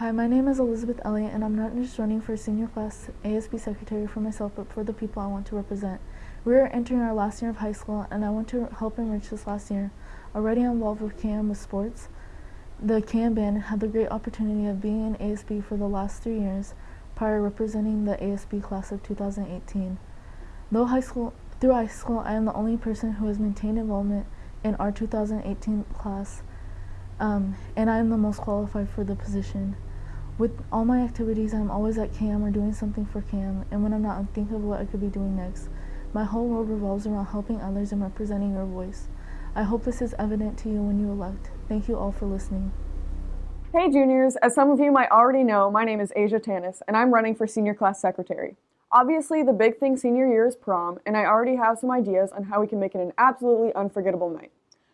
Hi, my name is Elizabeth Elliott, and I'm not just running for senior class ASB secretary for myself, but for the people I want to represent. We are entering our last year of high school, and I want to help enrich this last year. Already involved with KM with sports, the KM band had the great opportunity of being in ASB for the last three years, prior representing the ASB class of 2018. Though high school, through high school, I am the only person who has maintained involvement in our 2018 class, um, and I am the most qualified for the position. With all my activities, I'm always at CAM or doing something for CAM, and when I'm not, I'm thinking of what I could be doing next. My whole world revolves around helping others and representing your voice. I hope this is evident to you when you elect. Thank you all for listening. Hey juniors, as some of you might already know, my name is Asia Tanis, and I'm running for senior class secretary. Obviously, the big thing senior year is prom, and I already have some ideas on how we can make it an absolutely unforgettable night.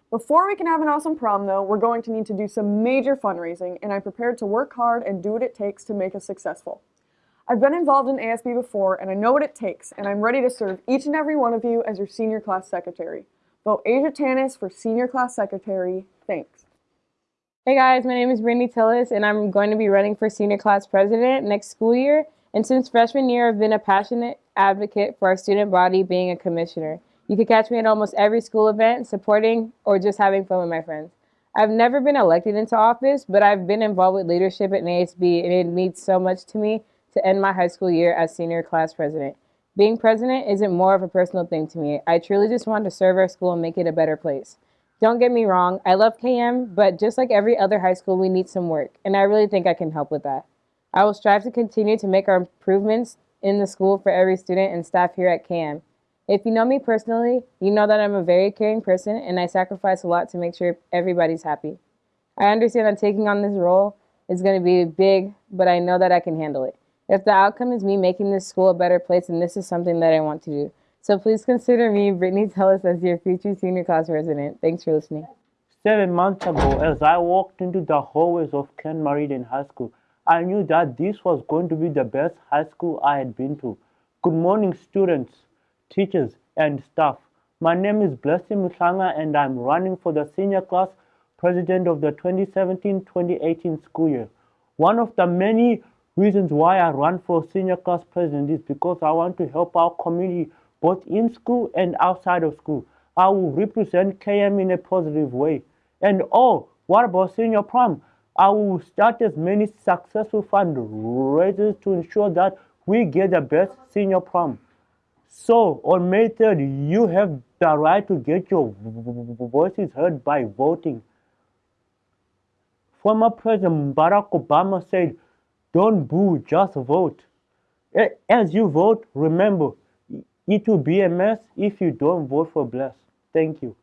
Before we can have an awesome prom though, we're going to need to do some major fundraising and I'm prepared to work hard and do what it takes to make us successful. I've been involved in ASB before and I know what it takes and I'm ready to serve each and every one of you as your senior class secretary. Vote Asia Tanis for senior class secretary. Thanks. Hey guys, my name is Brittany Tillis and I'm going to be running for senior class president next school year. And since freshman year, I've been a passionate advocate for our student body being a commissioner. You can catch me at almost every school event, supporting or just having fun with my friends. I've never been elected into office, but I've been involved with leadership at NASB, and it means so much to me to end my high school year as senior class president. Being president isn't more of a personal thing to me. I truly just want to serve our school and make it a better place. Don't get me wrong, I love KM, but just like every other high school, we need some work, and I really think I can help with that. I will strive to continue to make our improvements in the school for every student and staff here at KM. If you know me personally, you know that I'm a very caring person and I sacrifice a lot to make sure everybody's happy. I understand that taking on this role is going to be big, but I know that I can handle it. If the outcome is me making this school a better place, then this is something that I want to do. So please consider me, Brittany Tellis, as your future senior class resident. Thanks for listening. Seven months ago, as I walked into the hallways of Kent Meridian High School, I knew that this was going to be the best high school I had been to. Good morning, students teachers, and staff. My name is Blessing Mutlanga and I'm running for the senior class president of the 2017-2018 school year. One of the many reasons why I run for senior class president is because I want to help our community both in school and outside of school. I will represent KM in a positive way. And oh, what about senior prom? I will start as many successful fundraisers to ensure that we get the best senior prom. So on May 3rd, you have the right to get your voices heard by voting. Former President Barack Obama said, don't boo, just vote. As you vote, remember, it will be a mess if you don't vote for Bless. Thank you.